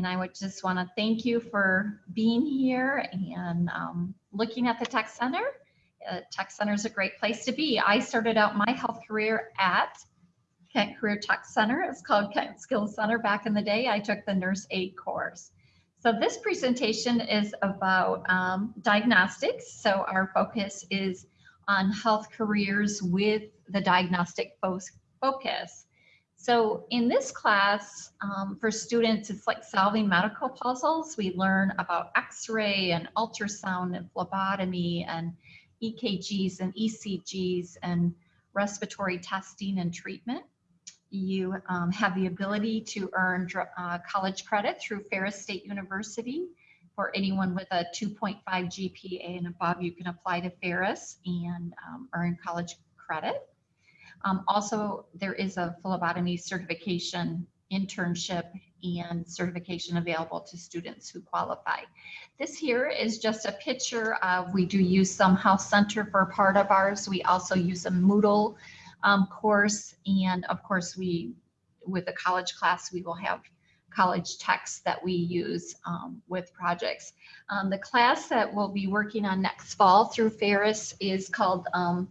And I would just want to thank you for being here and um, looking at the Tech Center. Uh, Tech Center is a great place to be. I started out my health career at Kent Career Tech Center. It was called Kent Skills Center back in the day. I took the nurse aid course. So this presentation is about um, diagnostics. So our focus is on health careers with the diagnostic focus. So in this class, um, for students, it's like solving medical puzzles. We learn about x-ray and ultrasound and phlebotomy and EKGs and ECGs and respiratory testing and treatment. You um, have the ability to earn uh, college credit through Ferris State University. For anyone with a 2.5 GPA and above, you can apply to Ferris and um, earn college credit. Um, also, there is a phlebotomy certification internship and certification available to students who qualify. This here is just a picture of, we do use some Health Center for part of ours. We also use a Moodle um, course. And of course, we, with the college class, we will have college texts that we use um, with projects. Um, the class that we'll be working on next fall through Ferris is called um,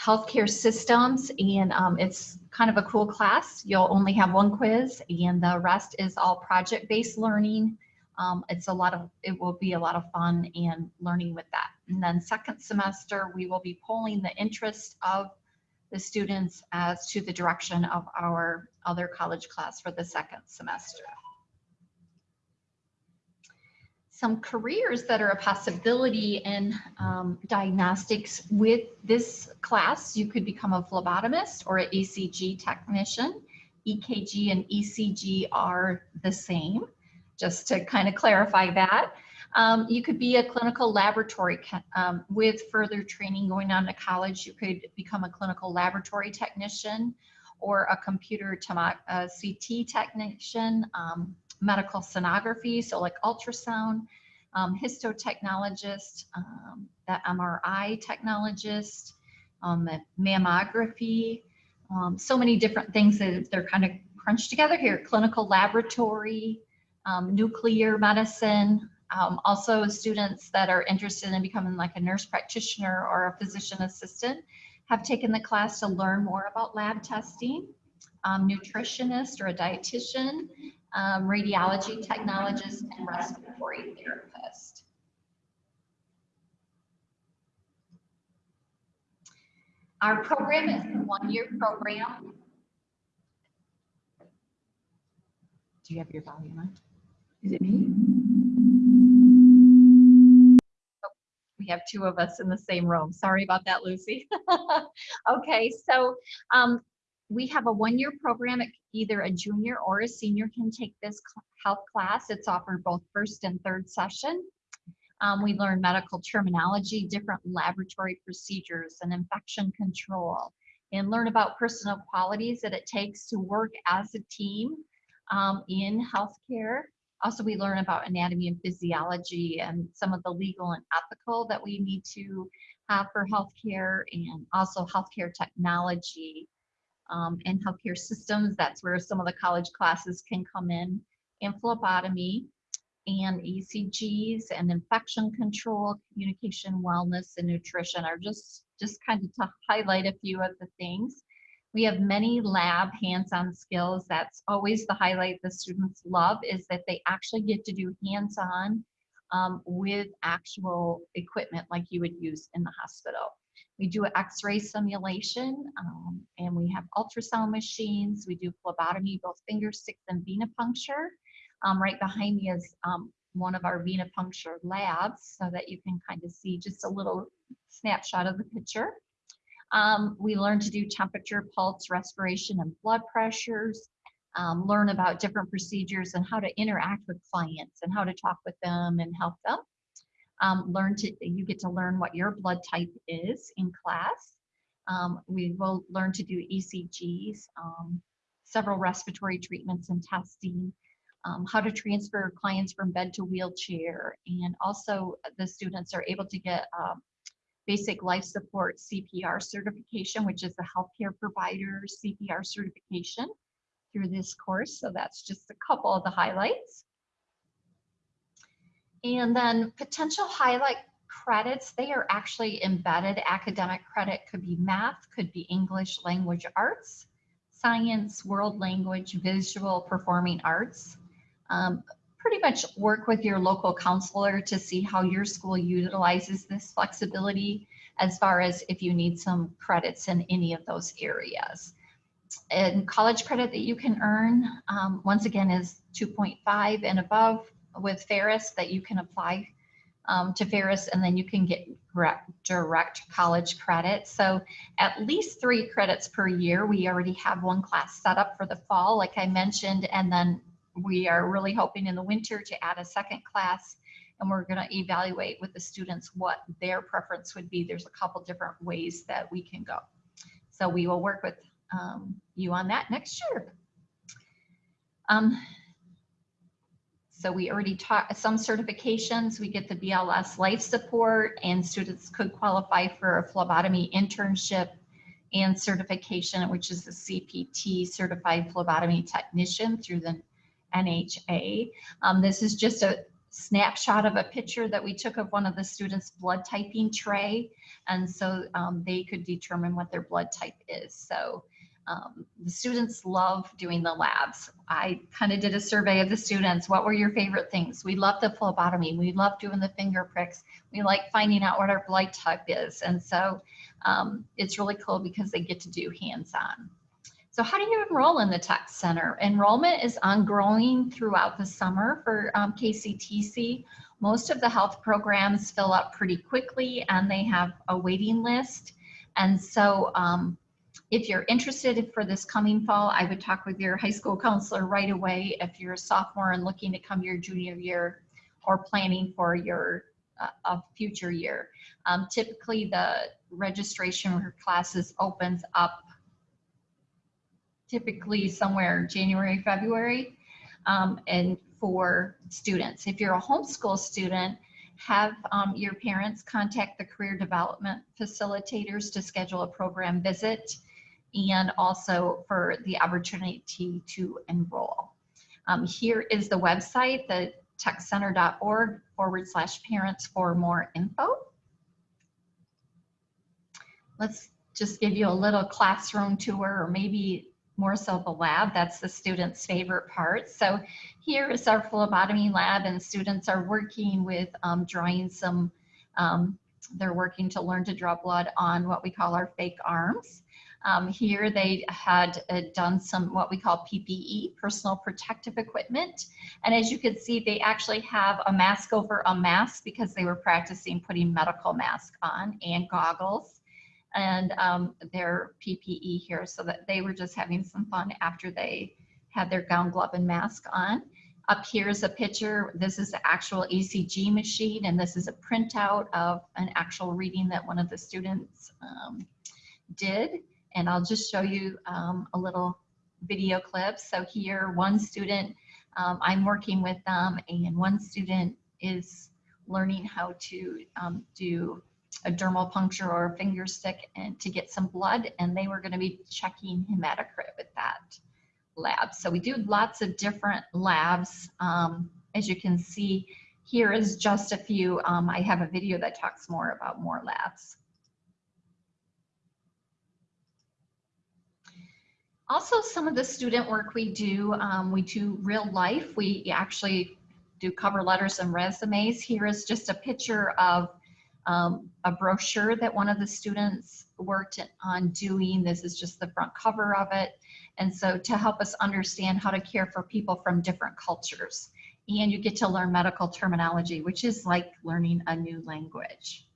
Healthcare Systems, and um, it's kind of a cool class. You'll only have one quiz, and the rest is all project-based learning. Um, it's a lot of, it will be a lot of fun and learning with that. And then second semester, we will be polling the interest of the students as to the direction of our other college class for the second semester. Some careers that are a possibility in um, diagnostics with this class, you could become a phlebotomist or an ECG technician. EKG and ECG are the same, just to kind of clarify that. Um, you could be a clinical laboratory um, with further training going on to college. You could become a clinical laboratory technician or a computer uh, CT technician, um, medical sonography, so like ultrasound, um, histotechnologist, um, that MRI technologist, um, mammography, um, so many different things that they're kind of crunched together here. Clinical laboratory, um, nuclear medicine, um, also students that are interested in becoming like a nurse practitioner or a physician assistant have taken the class to learn more about lab testing, um, nutritionist or a dietitian, um, radiology technologist, and respiratory therapist. Our program is a one-year program. Do you have your volume on? Is it me? we have two of us in the same room. Sorry about that, Lucy. okay, so um, we have a one-year program. Either a junior or a senior can take this health class. It's offered both first and third session. Um, we learn medical terminology, different laboratory procedures, and infection control, and learn about personal qualities that it takes to work as a team um, in healthcare. Also, we learn about anatomy and physiology and some of the legal and ethical that we need to have for healthcare and also healthcare technology um, and healthcare systems. That's where some of the college classes can come in, and phlebotomy and ECGs and infection control, communication, wellness, and nutrition are just, just kind of to highlight a few of the things. We have many lab hands-on skills. That's always the highlight the students love is that they actually get to do hands-on um, with actual equipment like you would use in the hospital. We do an x-ray simulation um, and we have ultrasound machines. We do phlebotomy, both finger sticks and venipuncture. Um, right behind me is um, one of our venipuncture labs so that you can kind of see just a little snapshot of the picture. Um, we learn to do temperature, pulse, respiration, and blood pressures, um, learn about different procedures and how to interact with clients and how to talk with them and help them. Um, learn to, you get to learn what your blood type is in class. Um, we will learn to do ECGs, um, several respiratory treatments and testing, um, how to transfer clients from bed to wheelchair, and also the students are able to get um, basic life support CPR certification, which is the healthcare provider CPR certification through this course. So that's just a couple of the highlights. And then potential highlight credits, they are actually embedded academic credit, could be math, could be English language arts, science, world language, visual performing arts. Um, pretty much work with your local counselor to see how your school utilizes this flexibility as far as if you need some credits in any of those areas. And college credit that you can earn, um, once again, is 2.5 and above with Ferris that you can apply um, to Ferris and then you can get direct, college credit. So at least three credits per year. We already have one class set up for the fall, like I mentioned, and then we are really hoping in the winter to add a second class and we're going to evaluate with the students what their preference would be. There's a couple different ways that we can go. So we will work with um, you on that next year. Um, so we already taught some certifications. We get the BLS life support and students could qualify for a phlebotomy internship and certification, which is the CPT certified phlebotomy technician through the NHA. Um, this is just a snapshot of a picture that we took of one of the students' blood typing tray. And so um, they could determine what their blood type is. So um, the students love doing the labs. I kind of did a survey of the students. What were your favorite things? We love the phlebotomy. We love doing the finger pricks. We like finding out what our blood type is. And so um, it's really cool because they get to do hands-on. So how do you enroll in the Tech Center? Enrollment is ongoing throughout the summer for um, KCTC. Most of the health programs fill up pretty quickly and they have a waiting list. And so um, if you're interested for this coming fall, I would talk with your high school counselor right away if you're a sophomore and looking to come your junior year or planning for your uh, a future year. Um, typically the registration for classes opens up typically somewhere January, February, um, and for students. If you're a homeschool student, have um, your parents contact the career development facilitators to schedule a program visit and also for the opportunity to enroll. Um, here is the website, the techcenter.org forward slash parents for more info. Let's just give you a little classroom tour or maybe more so the lab. That's the student's favorite part. So here is our phlebotomy lab and students are working with um, drawing some, um, they're working to learn to draw blood on what we call our fake arms. Um, here they had uh, done some what we call PPE, personal protective equipment. And as you can see, they actually have a mask over a mask because they were practicing putting medical mask on and goggles and um, their PPE here so that they were just having some fun after they had their gown, glove, and mask on. Up here is a picture. This is the actual ECG machine, and this is a printout of an actual reading that one of the students um, did. And I'll just show you um, a little video clip. So here, one student, um, I'm working with them, and one student is learning how to um, do a dermal puncture or a finger stick and to get some blood and they were going to be checking hematocrit with that lab. So we do lots of different labs. Um, as you can see, here is just a few. Um, I have a video that talks more about more labs. Also, some of the student work we do, um, we do real life. We actually do cover letters and resumes. Here is just a picture of um, a brochure that one of the students worked on doing. This is just the front cover of it. And so to help us understand how to care for people from different cultures. And you get to learn medical terminology, which is like learning a new language.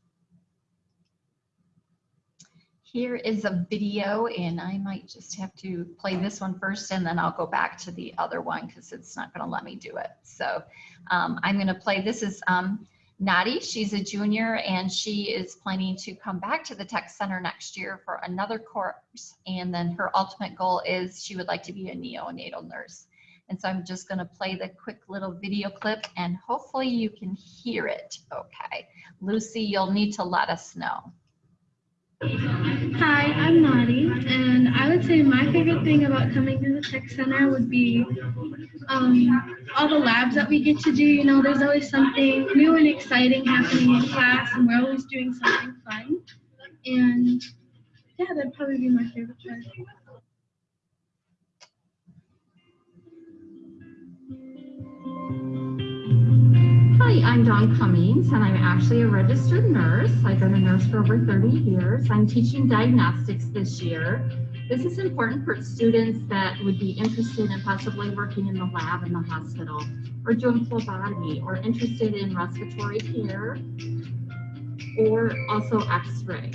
Here is a video and I might just have to play this one first and then I'll go back to the other one because it's not going to let me do it. So um, I'm going to play, this is um, Nadi, she's a junior and she is planning to come back to the Tech Center next year for another course. And then her ultimate goal is she would like to be a neonatal nurse. And so I'm just gonna play the quick little video clip and hopefully you can hear it okay. Lucy, you'll need to let us know. Hi, I'm Nadi, and I would say my favorite thing about coming to the Tech Center would be um, all the labs that we get to do. You know, there's always something new and exciting happening in class, and we're always doing something fun. And yeah, that'd probably be my favorite part. Hi, I'm Dawn Cummings, and I'm actually a registered nurse. I've been a nurse for over 30 years. I'm teaching diagnostics this year. This is important for students that would be interested in possibly working in the lab in the hospital, or doing phlebotomy, or interested in respiratory care, or also x-ray.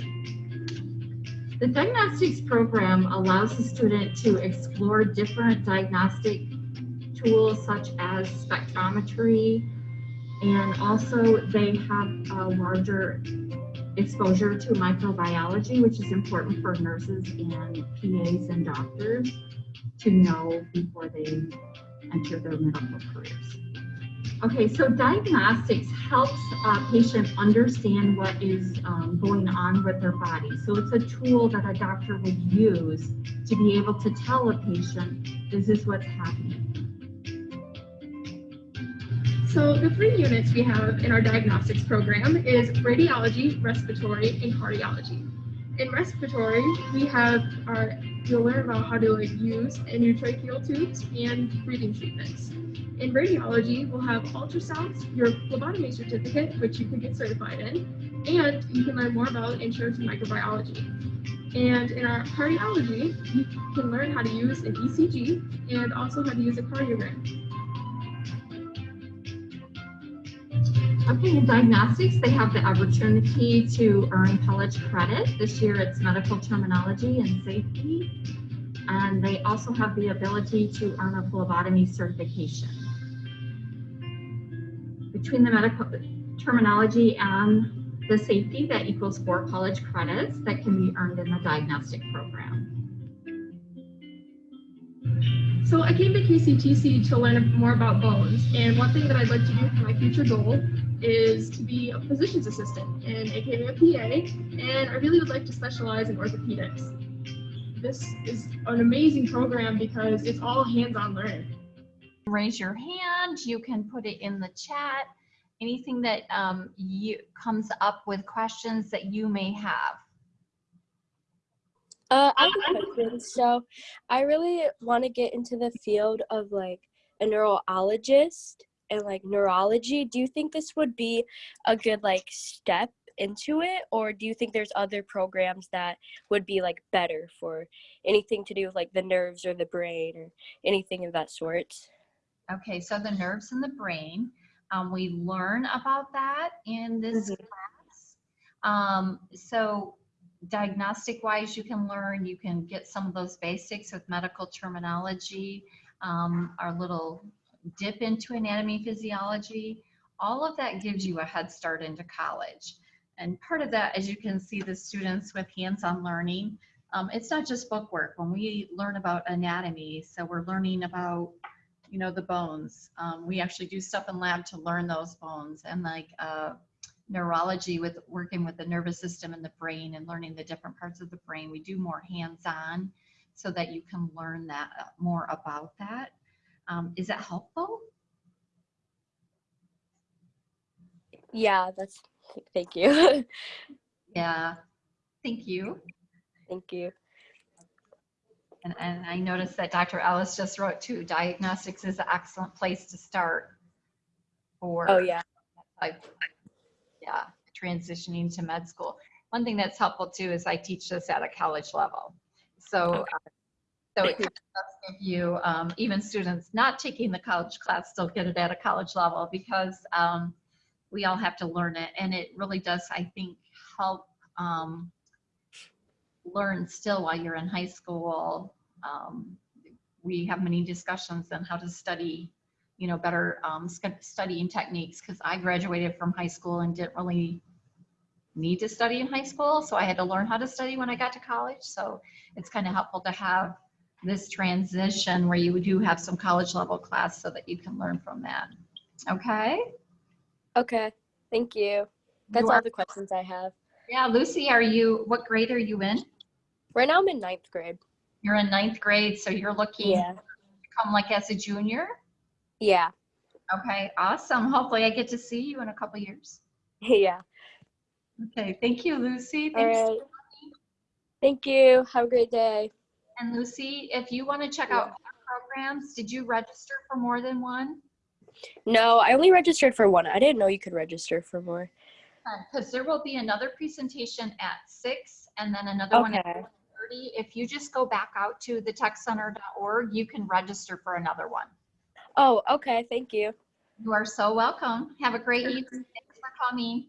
The diagnostics program allows the student to explore different diagnostic tools such as spectrometry, and also they have a larger exposure to microbiology, which is important for nurses and PAs and doctors to know before they enter their medical careers. Okay, so diagnostics helps a patient understand what is um, going on with their body. So it's a tool that a doctor would use to be able to tell a patient, this is what's happening. So the three units we have in our diagnostics program is radiology, respiratory, and cardiology. In respiratory, we have our, you'll learn about how to use endotracheal tubes and breathing treatments. In radiology, we'll have ultrasounds, your phlebotomy certificate, which you can get certified in, and you can learn more about insurance and microbiology. And in our cardiology, you can learn how to use an ECG and also how to use a cardiogram. Okay, in diagnostics, they have the opportunity to earn college credit. This year it's medical terminology and safety. And they also have the ability to earn a phlebotomy certification. Between the medical terminology and the safety, that equals four college credits that can be earned in the diagnostic program. So I came to KCTC to learn more about bones, and one thing that I'd like to do for my future goal is to be a physician's assistant in AKA a PA, and I really would like to specialize in orthopedics. This is an amazing program because it's all hands-on learning. Raise your hand. You can put it in the chat. Anything that um, you comes up with questions that you may have. Uh, I have a question. So, I really want to get into the field of like a neurologist and like neurology. Do you think this would be a good like step into it, or do you think there's other programs that would be like better for anything to do with like the nerves or the brain or anything of that sort? Okay, so the nerves and the brain, um, we learn about that in this Mhm. class. Um, so diagnostic wise, you can learn, you can get some of those basics with medical terminology, um, our little dip into anatomy physiology. All of that gives you a head start into college. And part of that, as you can see, the students with hands-on learning, um, it's not just book work. When we learn about anatomy, so we're learning about you know, the bones. Um, we actually do stuff in lab to learn those bones and like uh, neurology with working with the nervous system and the brain and learning the different parts of the brain. We do more hands-on so that you can learn that uh, more about that. Um, is that helpful? Yeah, that's thank you. Yeah. Thank you. thank you. And, and I noticed that Dr. Ellis just wrote too, diagnostics is an excellent place to start for. Oh yeah. like, yeah, transitioning to med school. One thing that's helpful too is I teach this at a college level. So, Okay. uh, so it does give you, um, even students not taking the college class still get it at a college level because um, we all have to learn it. And it really does, I think, help um, learn still while you're in high school. Um, we have many discussions on how to study you know, better um, studying techniques because I graduated from high school and didn't really need to study in high school. So I had to learn how to study when I got to college. So it's kind of helpful to have this transition where you do have some college level class so that you can learn from that. Okay? Okay. Thank you. That's You all the questions I have. Yeah, Lucy, are you, what grade are you in? Right now I'm in ninth grade. You're in ninth grade, so you're looking Yeah. to come like as a junior? Yeah. Okay, awesome. Hopefully I get to see you in a couple years. yeah. Okay, thank you, Lucy. Thanks. right. Thank you. Have a great day. And Lucy, if you want to check out other programs, did you register for more than one? No, I only registered for one. I didn't know you could register for more. Uh, because there will be another presentation at six and then another one at 30. If you just go back out to the techcenter.org, you can register for another one. Oh, okay. Thank you. You are so welcome. Have a great evening. Thanks for coming.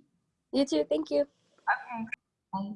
You too. Thank you. Okay. Bye.